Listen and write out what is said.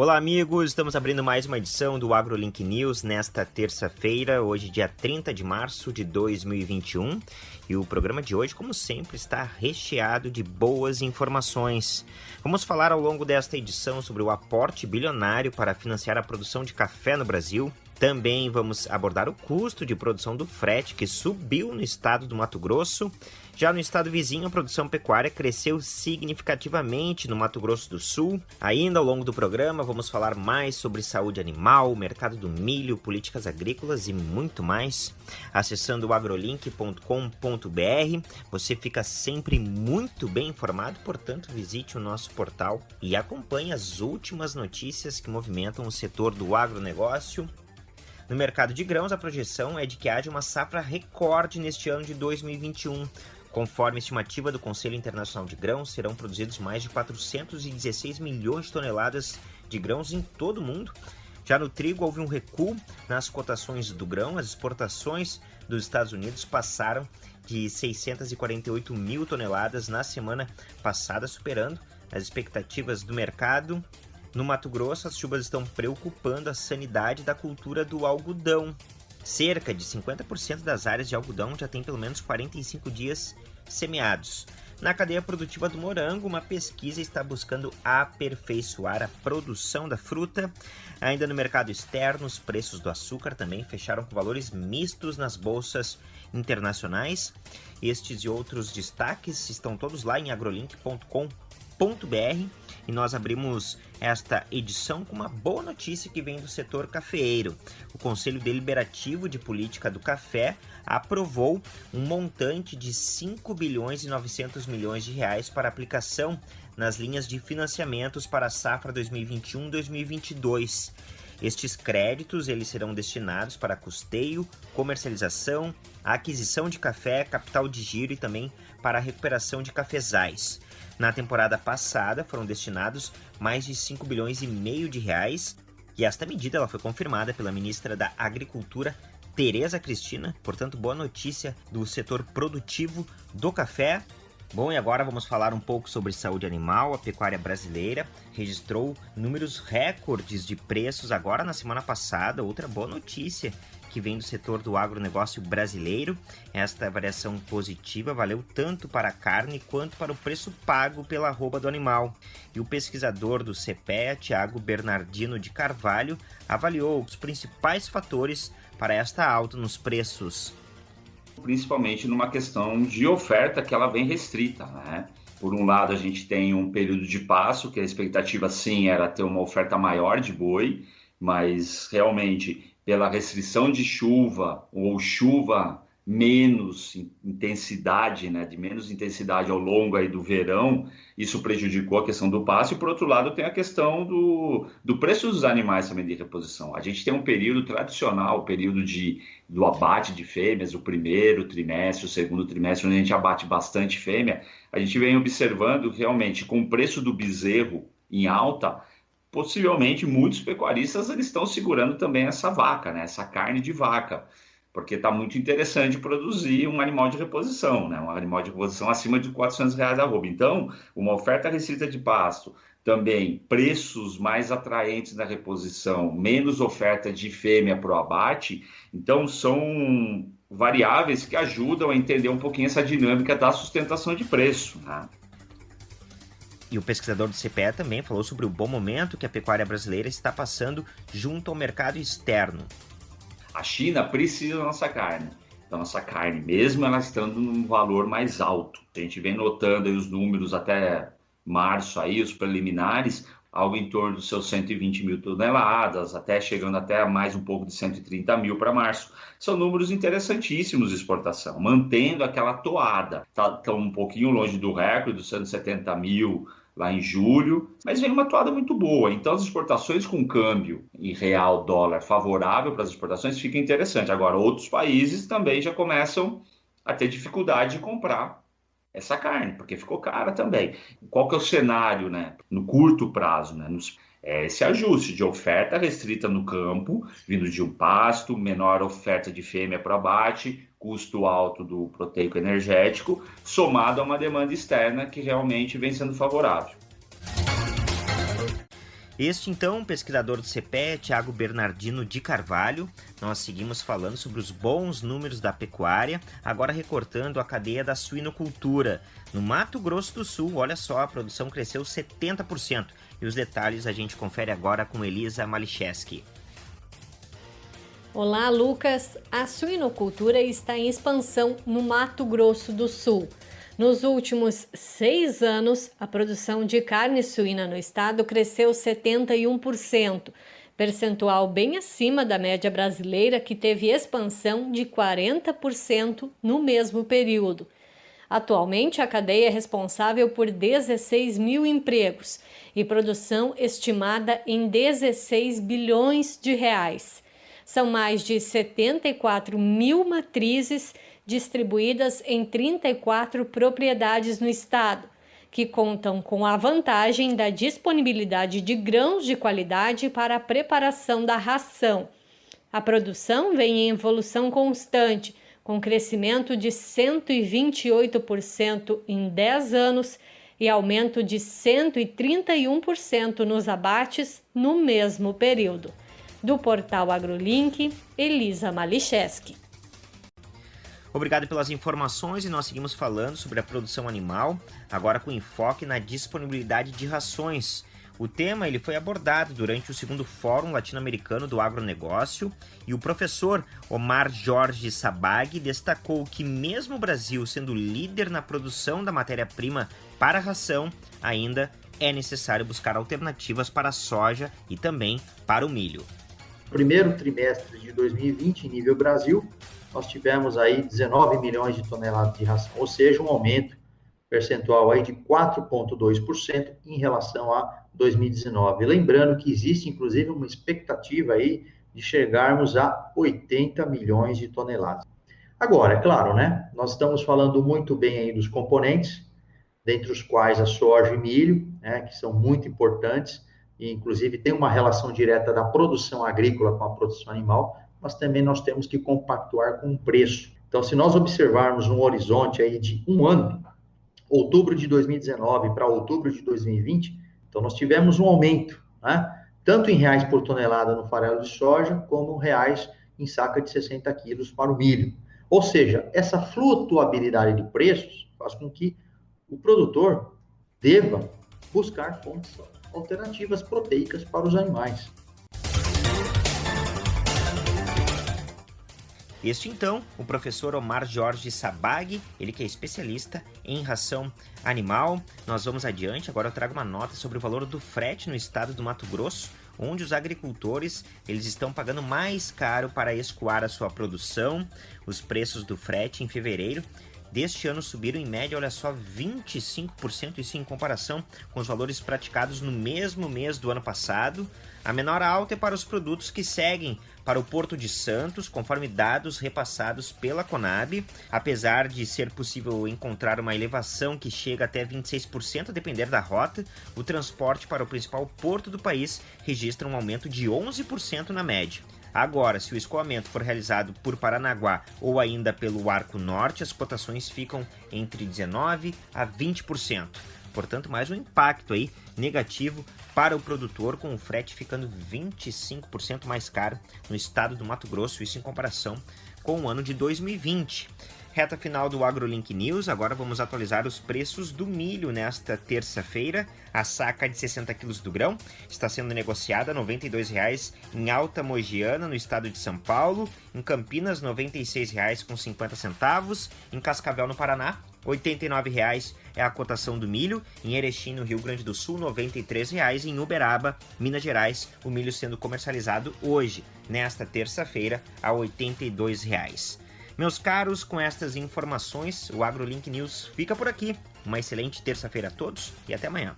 Olá, amigos! Estamos abrindo mais uma edição do AgroLink News nesta terça-feira, hoje, dia 30 de março de 2021. E o programa de hoje, como sempre, está recheado de boas informações. Vamos falar ao longo desta edição sobre o aporte bilionário para financiar a produção de café no Brasil. Também vamos abordar o custo de produção do frete, que subiu no estado do Mato Grosso. Já no estado vizinho, a produção pecuária cresceu significativamente no Mato Grosso do Sul. Ainda ao longo do programa, vamos falar mais sobre saúde animal, mercado do milho, políticas agrícolas e muito mais. Acessando agrolink.com.br, você fica sempre muito bem informado, portanto, visite o nosso portal e acompanhe as últimas notícias que movimentam o setor do agronegócio. No mercado de grãos, a projeção é de que haja uma safra recorde neste ano de 2021 Conforme estimativa do Conselho Internacional de Grãos, serão produzidos mais de 416 milhões de toneladas de grãos em todo o mundo. Já no trigo, houve um recuo nas cotações do grão. As exportações dos Estados Unidos passaram de 648 mil toneladas na semana passada, superando as expectativas do mercado. No Mato Grosso, as chuvas estão preocupando a sanidade da cultura do algodão. Cerca de 50% das áreas de algodão já tem pelo menos 45 dias semeados. Na cadeia produtiva do morango, uma pesquisa está buscando aperfeiçoar a produção da fruta. Ainda no mercado externo, os preços do açúcar também fecharam com valores mistos nas bolsas internacionais. Estes e outros destaques estão todos lá em agrolink.com.br e nós abrimos esta edição com uma boa notícia que vem do setor cafeeiro. O Conselho Deliberativo de Política do Café aprovou um montante de 5 bilhões e 900 milhões de reais para aplicação nas linhas de financiamentos para a safra 2021-2022. Estes créditos eles serão destinados para custeio, comercialização, aquisição de café, capital de giro e também para a recuperação de cafezais. Na temporada passada foram destinados mais de 5 bilhões e meio de reais e esta medida ela foi confirmada pela ministra da Agricultura, Tereza Cristina. Portanto, boa notícia do setor produtivo do café. Bom, e agora vamos falar um pouco sobre saúde animal. A pecuária brasileira registrou números recordes de preços agora na semana passada. Outra boa notícia que vem do setor do agronegócio brasileiro. Esta variação positiva valeu tanto para a carne quanto para o preço pago pela arroba do animal. E o pesquisador do CPEA, Tiago Bernardino de Carvalho, avaliou os principais fatores para esta alta nos preços. Principalmente numa questão de oferta que ela vem restrita, né? Por um lado, a gente tem um período de passo, que a expectativa sim era ter uma oferta maior de boi, mas realmente pela restrição de chuva ou chuva menos intensidade, né, de menos intensidade ao longo aí do verão, isso prejudicou a questão do passe. E por outro lado, tem a questão do, do preço dos animais também de reposição. A gente tem um período tradicional, o período de, do abate de fêmeas, o primeiro trimestre, o segundo trimestre, onde a gente abate bastante fêmea. A gente vem observando realmente com o preço do bezerro em alta, possivelmente muitos pecuaristas eles estão segurando também essa vaca, né? essa carne de vaca, porque está muito interessante produzir um animal de reposição, né? um animal de reposição acima de 400 reais a roupa. Então, uma oferta restrita de pasto, também preços mais atraentes na reposição, menos oferta de fêmea para o abate, então são variáveis que ajudam a entender um pouquinho essa dinâmica da sustentação de preço. Né? E o pesquisador do CPE também falou sobre o bom momento que a pecuária brasileira está passando junto ao mercado externo. A China precisa da nossa carne. Da nossa carne, mesmo ela estando num valor mais alto. A gente vem notando os números até março aí, os preliminares, algo em torno dos seus 120 mil toneladas, até chegando até mais um pouco de 130 mil para março. São números interessantíssimos de exportação, mantendo aquela toada. Estão tá, um pouquinho longe do recorde dos 170 mil lá em julho, mas vem uma toada muito boa. Então, as exportações com câmbio em real dólar favorável para as exportações fica interessante. Agora, outros países também já começam a ter dificuldade de comprar essa carne, porque ficou cara também. Qual que é o cenário, né? No curto prazo, né? Nos, é esse ajuste de oferta restrita no campo, vindo de um pasto, menor oferta de fêmea para abate, custo alto do proteico energético, somado a uma demanda externa que realmente vem sendo favorável. Este, então, pesquisador do CPE, Tiago Bernardino de Carvalho. Nós seguimos falando sobre os bons números da pecuária, agora recortando a cadeia da suinocultura. No Mato Grosso do Sul, olha só, a produção cresceu 70%. E os detalhes a gente confere agora com Elisa Malicheski. Olá, Lucas. A suinocultura está em expansão no Mato Grosso do Sul. Nos últimos seis anos, a produção de carne suína no estado cresceu 71%, percentual bem acima da média brasileira, que teve expansão de 40% no mesmo período. Atualmente, a cadeia é responsável por 16 mil empregos e produção estimada em 16 bilhões de reais. São mais de 74 mil matrizes distribuídas em 34 propriedades no estado, que contam com a vantagem da disponibilidade de grãos de qualidade para a preparação da ração. A produção vem em evolução constante, com crescimento de 128% em 10 anos e aumento de 131% nos abates no mesmo período. Do portal AgroLink, Elisa Malicheski. Obrigado pelas informações e nós seguimos falando sobre a produção animal, agora com enfoque na disponibilidade de rações. O tema ele foi abordado durante o segundo Fórum Latino-Americano do Agronegócio e o professor Omar Jorge Sabag destacou que mesmo o Brasil sendo líder na produção da matéria-prima para a ração, ainda é necessário buscar alternativas para a soja e também para o milho. Primeiro trimestre de 2020 em nível Brasil, nós tivemos aí 19 milhões de toneladas de ração, ou seja, um aumento percentual aí de 4,2% em relação a 2019. Lembrando que existe, inclusive, uma expectativa aí de chegarmos a 80 milhões de toneladas. Agora, é claro, né? Nós estamos falando muito bem aí dos componentes, dentre os quais a soja e milho, né, que são muito importantes, e inclusive tem uma relação direta da produção agrícola com a produção animal, mas também nós temos que compactuar com o preço. Então, se nós observarmos um horizonte aí de um ano, outubro de 2019 para outubro de 2020, então nós tivemos um aumento, né? tanto em reais por tonelada no farelo de soja, como reais em saca de 60 quilos para o milho. Ou seja, essa flutuabilidade de preços faz com que o produtor deva buscar fontes alternativas proteicas para os animais. Este então, o professor Omar Jorge Sabag, ele que é especialista em ração animal. Nós vamos adiante, agora eu trago uma nota sobre o valor do frete no estado do Mato Grosso, onde os agricultores eles estão pagando mais caro para escoar a sua produção. Os preços do frete em fevereiro deste ano subiram em média, olha só, 25%, isso em comparação com os valores praticados no mesmo mês do ano passado. A menor alta é para os produtos que seguem para o Porto de Santos, conforme dados repassados pela Conab. Apesar de ser possível encontrar uma elevação que chega até 26% a depender da rota, o transporte para o principal porto do país registra um aumento de 11% na média. Agora, se o escoamento for realizado por Paranaguá ou ainda pelo Arco Norte, as cotações ficam entre 19% a 20%. Portanto, mais um impacto aí negativo para o produtor, com o frete ficando 25% mais caro no estado do Mato Grosso, isso em comparação com o ano de 2020. Reta final do AgroLink News, agora vamos atualizar os preços do milho nesta terça-feira. A saca de 60 quilos do grão está sendo negociada R$ 92,00 em Alta Mogiana, no estado de São Paulo, em Campinas R$ 96,50, em Cascavel, no Paraná, R$ 89,00 é a cotação do milho, em Erechim, no Rio Grande do Sul, R$ 93,00, em Uberaba, Minas Gerais, o milho sendo comercializado hoje, nesta terça-feira, a R$ 82,00. Meus caros, com estas informações, o AgroLink News fica por aqui. Uma excelente terça-feira a todos e até amanhã.